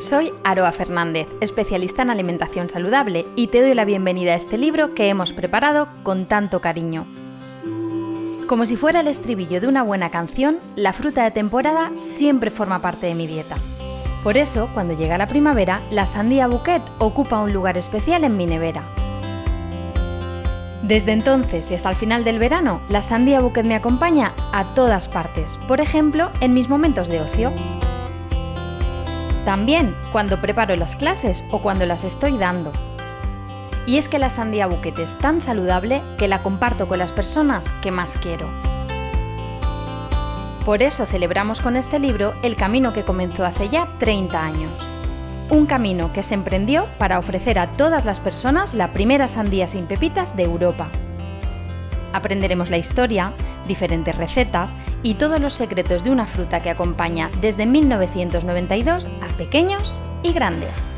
Soy Aroa Fernández, especialista en alimentación saludable, y te doy la bienvenida a este libro que hemos preparado con tanto cariño. Como si fuera el estribillo de una buena canción, la fruta de temporada siempre forma parte de mi dieta. Por eso, cuando llega la primavera, la sandía bouquet ocupa un lugar especial en mi nevera. Desde entonces y hasta el final del verano, la sandía bouquet me acompaña a todas partes, por ejemplo, en mis momentos de ocio. También cuando preparo las clases o cuando las estoy dando. Y es que la sandía bouquet es tan saludable que la comparto con las personas que más quiero. Por eso celebramos con este libro el camino que comenzó hace ya 30 años. Un camino que se emprendió para ofrecer a todas las personas la primera sandía sin pepitas de Europa. Aprenderemos la historia, diferentes recetas y todos los secretos de una fruta que acompaña desde 1992 a pequeños y grandes.